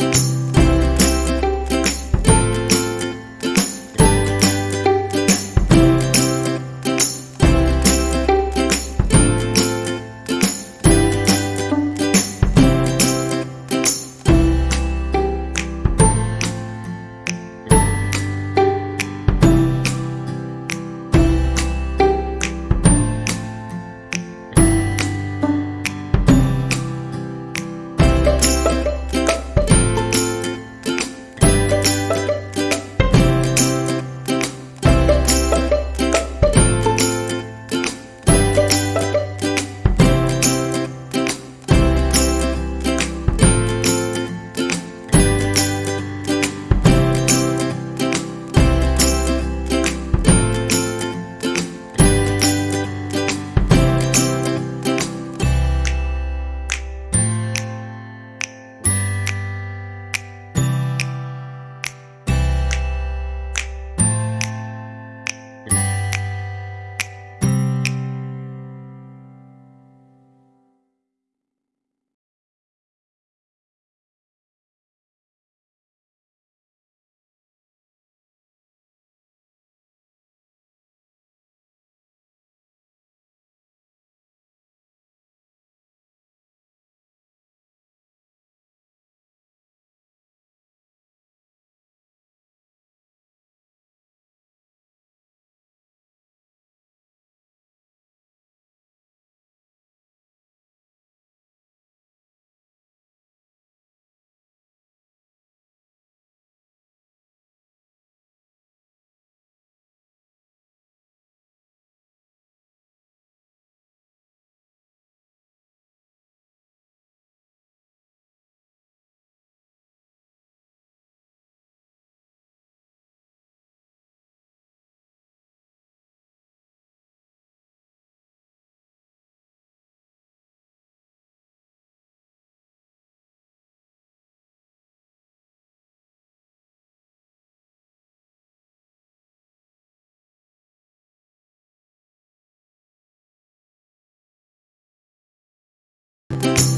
you you